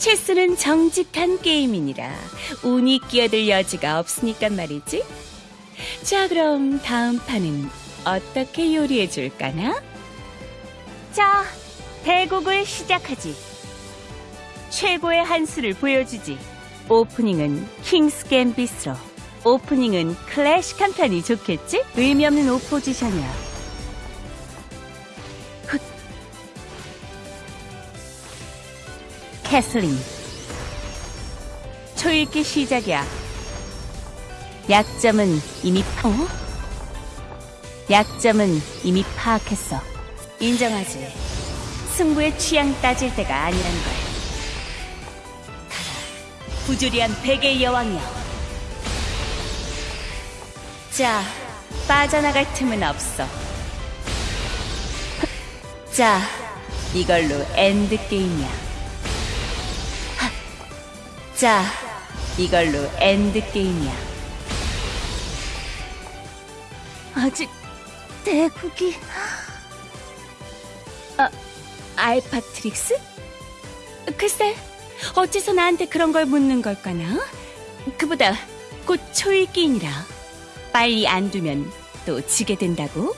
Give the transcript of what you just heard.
체스는 정직한 게임이니라 운이 끼어들 여지가 없으니까 말이지. 자, 그럼 다음 판은 어떻게 요리해 줄까나? 자, 대국을 시작하지. 최고의 한 수를 보여주지. 오프닝은 킹스 갬비스로. 오프닝은 클래식한 편이 좋겠지? 의미 없는 오포지션이야. 훗. 캐슬린. 초읽기 시작이야. 약점은 이미 파, 어? 약점은 이미 파악했어. 인정하지. 승부의 취향 따질 때가 아니란 걸. 가라. 부조리한 백의 여왕이여. 자, 빠져나갈 틈은 없어. 자, 이걸로 end game이야. 자, 이걸로 end game이야. 아직 대국이 아, 알파트릭스? 글쎄, 어째서 나한테 그런 걸 묻는 걸까나? 그보다 곧 초읽기인이라 빨리 안 두면 또 지게 된다고?